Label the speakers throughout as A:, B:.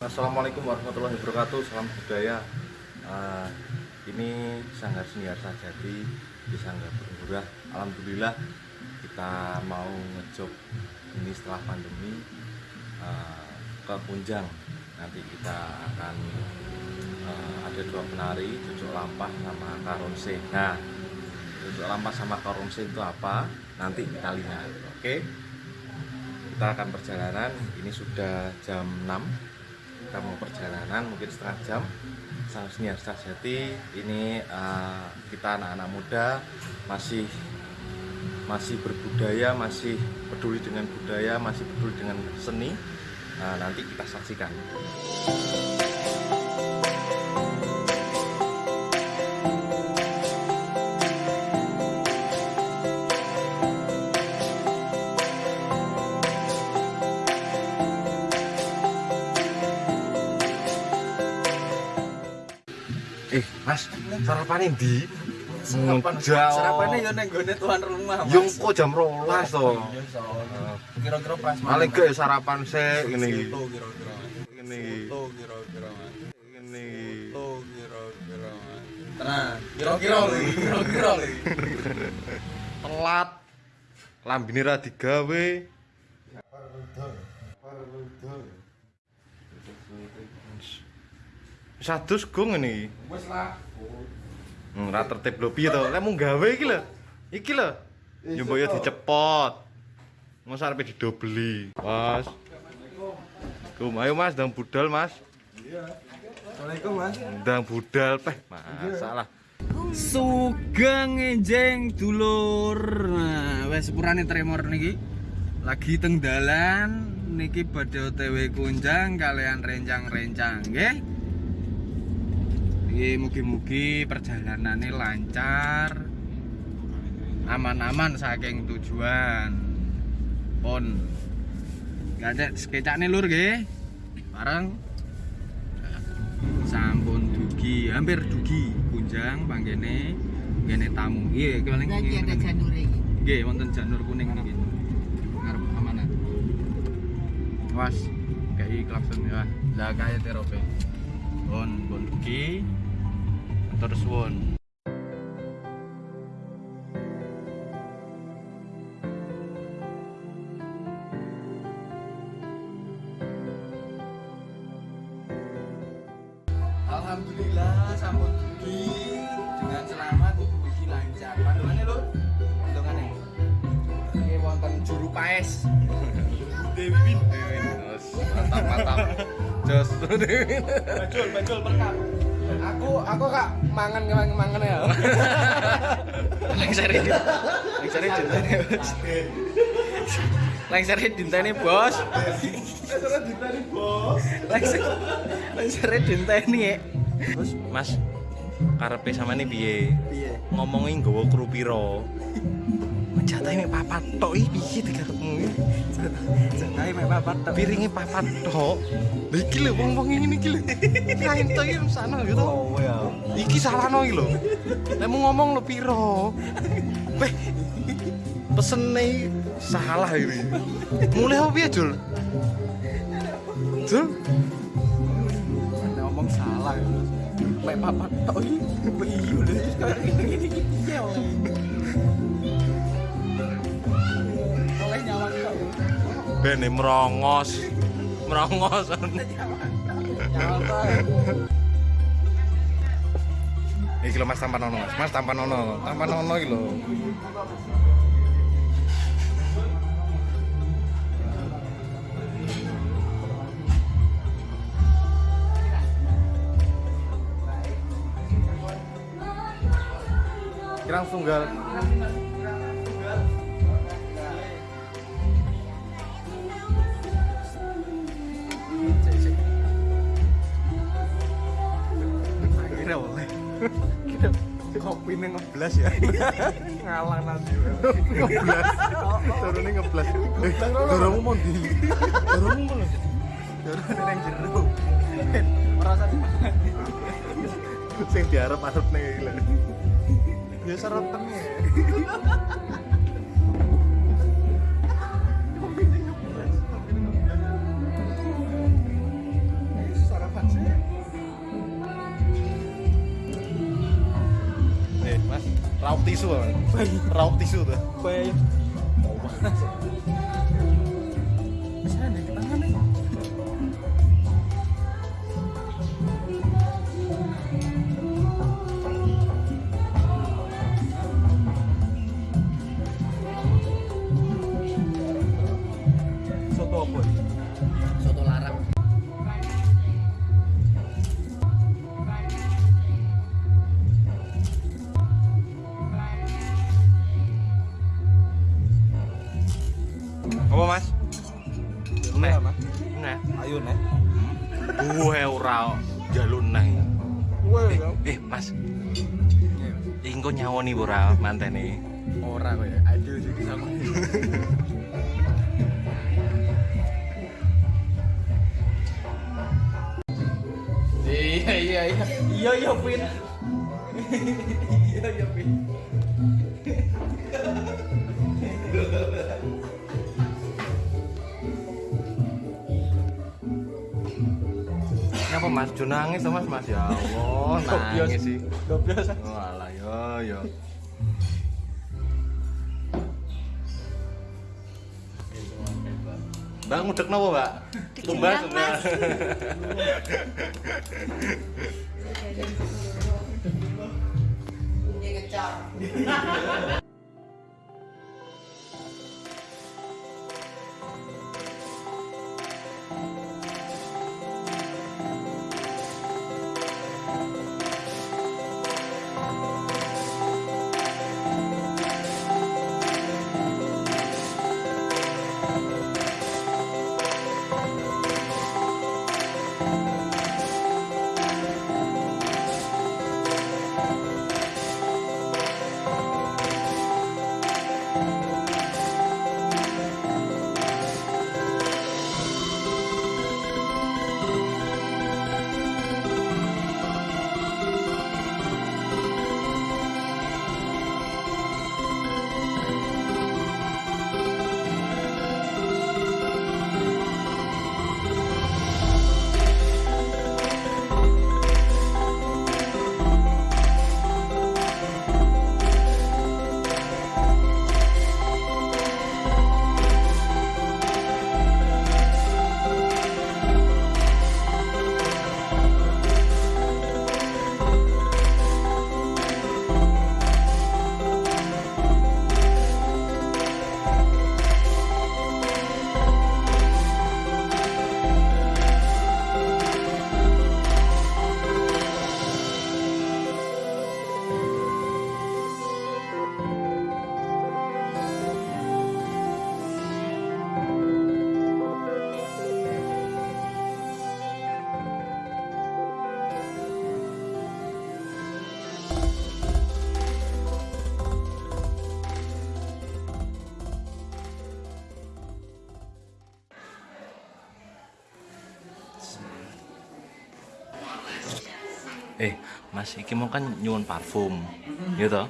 A: Assalamualaikum warahmatullahi wabarakatuh. Salam budaya. Uh, Ini Sanggar Senior Sajati di Sanggar Bermurah Alhamdulillah kita mau ngejob ini setelah pandemi uh, ke Punjang. Nanti kita akan uh, ada dua penari Cucuk Lampah sama Karonse Nah Cucuk Lampah sama Karonse itu apa? Nanti kita lihat. Oke? Kita akan perjalanan. Ini sudah jam 6 kita mau perjalanan mungkin setengah jam. Sang senior Jati ini uh, kita anak-anak muda masih masih berbudaya masih peduli dengan budaya masih peduli dengan seni. Uh, nanti kita saksikan Mas, sarapane ndi? di?
B: Sarapan jauh. Sarapan ini yang tuan rumah. Mas.
A: Yung kok jam rolas to.
B: Kira-kira pas.
A: Malah gue sarapan saya ini.
B: Kira-kira.
A: Ngene
B: Ini. Kira-kira. Ngene
A: Ini.
B: Kira-kira. Tenang. Kira-kira. Kira-kira.
A: Telat. Lambine ra digawe. Parutul. Parutul. Sadus gong ini.
B: Wis lah.
A: Hmm, ra tertib lho piye to? Lek mung gawe iki lho. Iki lho. Yo mbok yo dicepot. Mosok arepe didobeli. Mas. Kum, ayo Mas, ndang budal Mas.
B: Assalamualaikum, Mas.
A: Ndang budal peh. Masalah.
B: Sugeng enjeng dulur. Nah, wis sepurane tremor niki. Lagi teng dalan niki badhe OTW kunjang kalian rencang-rencang nggih. Iki mugi-mugi perjalanannya lancar. Aman-aman saking tujuan. Pon. Gak ada skecane lur nggih. Bareng sampun dugi hampir dugi kunjang panggene ngene tamu iya paling
C: Lagi ada janur ini.
B: nggih wonten janur kuning niki ngarep amanah was kayak klakson ya lah kaya terope bon bon dugi terus won Alhamdulillah sampun dugi dengan selamat dugi lancar. Pandangannya lho, pandangannya. Ini wonten juru paes. Dewi Win.
A: Terus mantap mantap. Jos.
B: Bajul, bajul berkap. Aku aku kak mangan mangan mangan ya.
D: Lengsare di. Lengsare dintene, Bos. Lengsare dintene, Bos.
B: Terus ditani bos.
D: Dintene. ya.
A: Terus Mas karepe samane piye?
B: Piye?
A: Ngomongin nggawa kru piro? Mencatai mek papat tok iki piye dikarepmu?
B: Jangan mek papat tok.
A: Piringe papat tok. Lah iki lho wong-wong ngene iki lho. Kain to iki sana gitu.
B: Oh ya.
A: Iki salahno iki lho. Nek ngomong lho piro? Weh. Pesene salah ini. Mulai apa piye, Jul? Jul?
B: Ngomong salah. Mek papat tok iki. Iya lho
A: Bene merongos. Merongos. Iki lho Mas tampan ono, Mas. Mas tampan ono. Tampan ono iki lho. Kirang tunggal.
B: Ini ngeblas ya. Ngalah nanti.
A: Ngeblas. Turune ngeblas. Eh, doromu mau di. Doromu mau.
B: Dorong yang jeruk. Merasa
A: Sing diarep-arep ning iki lho.
B: ya seretan ya.
A: Tisu kan raup tisu tuh. Gue ora jalun nang.
B: Woi,
A: Eh, Mas. Engko nyawoni ora mantene.
B: ora ya. Aduh iki sama. Iya iya iya. Iya iya Pin. Iya iya Pin.
A: Ngapa Mas? Jo nangis Mas, Mas ya Allah, nangis sih.
B: Gobios.
A: Oh, alah yo yo. Mbak ngudek napa, Mbak? Tumbas.
E: Mas.
A: Eh, Mas iki mau kan nyuwun parfum. Toh?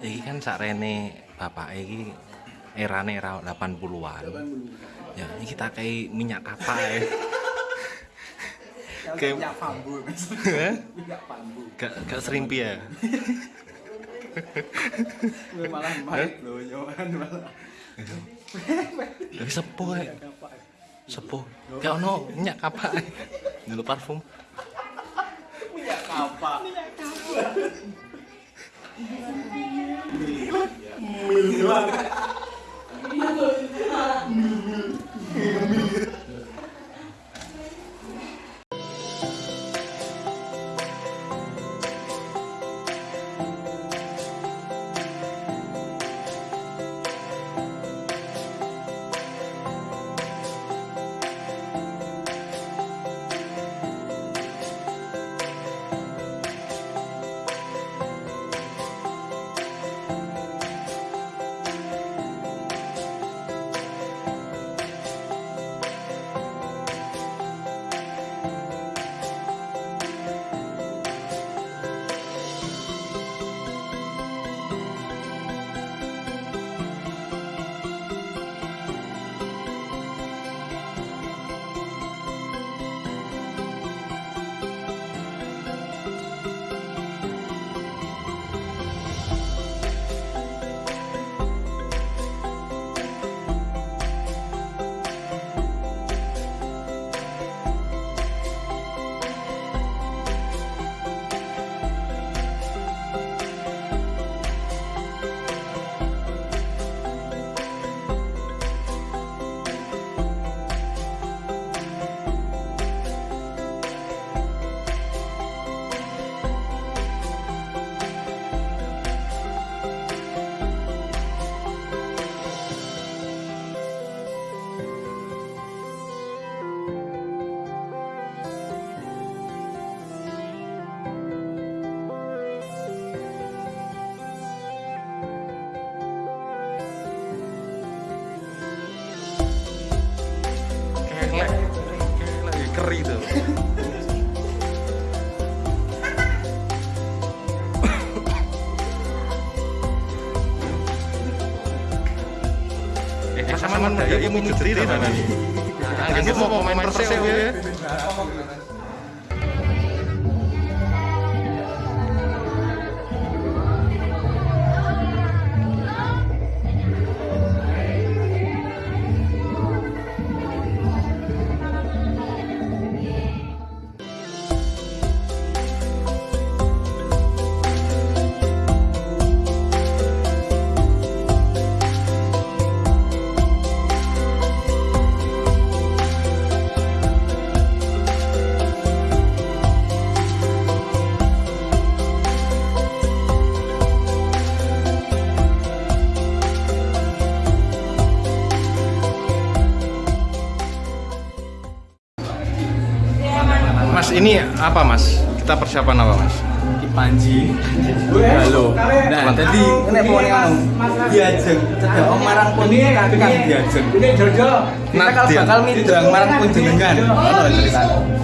A: Iki kan sakrene bapak iki erane era 80-an. Ya, iki tak kei minyak kapak ya. Kayak-
B: Minyak bambu. Minyak bambu.
A: Gak gak serimpi ya.
B: Malah main loh, malah.
A: Tapi sepuh ya. Sepuh. Gak ono minyak kapak. Dulu parfum.
B: Apa?
A: Milan. Milan. Milan. Gitu. Eh, mau tadi. Anggap mau pemain Persib ya. Ini apa Mas? Kita persiapan apa Mas?
B: Panji halo. Nah jadi ini pokoknya anu diajeng. Cedak om marang pun kakak diajeng.
D: Ini Jojo.
B: kita kalau bakal midang marang pun jenengan. Ono ceritanya